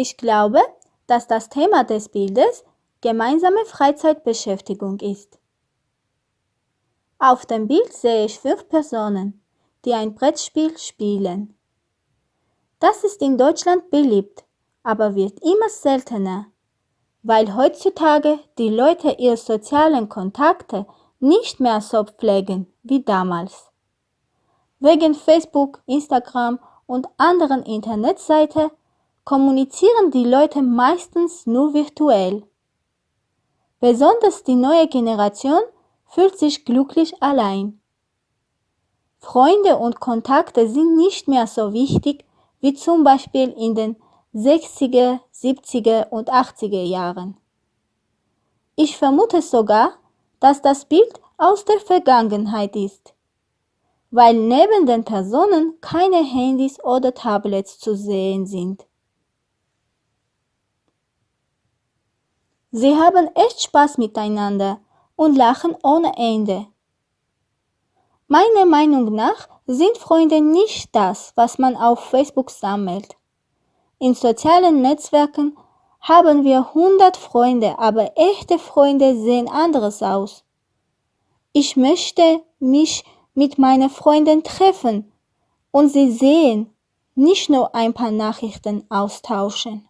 Ich glaube, dass das Thema des Bildes gemeinsame Freizeitbeschäftigung ist. Auf dem Bild sehe ich fünf Personen, die ein Brettspiel spielen. Das ist in Deutschland beliebt, aber wird immer seltener, weil heutzutage die Leute ihre sozialen Kontakte nicht mehr so pflegen wie damals. Wegen Facebook, Instagram und anderen Internetseiten kommunizieren die Leute meistens nur virtuell. Besonders die neue Generation fühlt sich glücklich allein. Freunde und Kontakte sind nicht mehr so wichtig wie zum Beispiel in den 60er, 70er und 80er Jahren. Ich vermute sogar, dass das Bild aus der Vergangenheit ist, weil neben den Personen keine Handys oder Tablets zu sehen sind. Sie haben echt Spaß miteinander und lachen ohne Ende. Meiner Meinung nach sind Freunde nicht das, was man auf Facebook sammelt. In sozialen Netzwerken haben wir 100 Freunde, aber echte Freunde sehen anders aus. Ich möchte mich mit meinen Freunden treffen und sie sehen, nicht nur ein paar Nachrichten austauschen.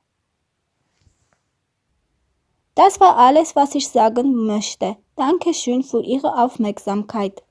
Das war alles, was ich sagen möchte. Dankeschön für Ihre Aufmerksamkeit.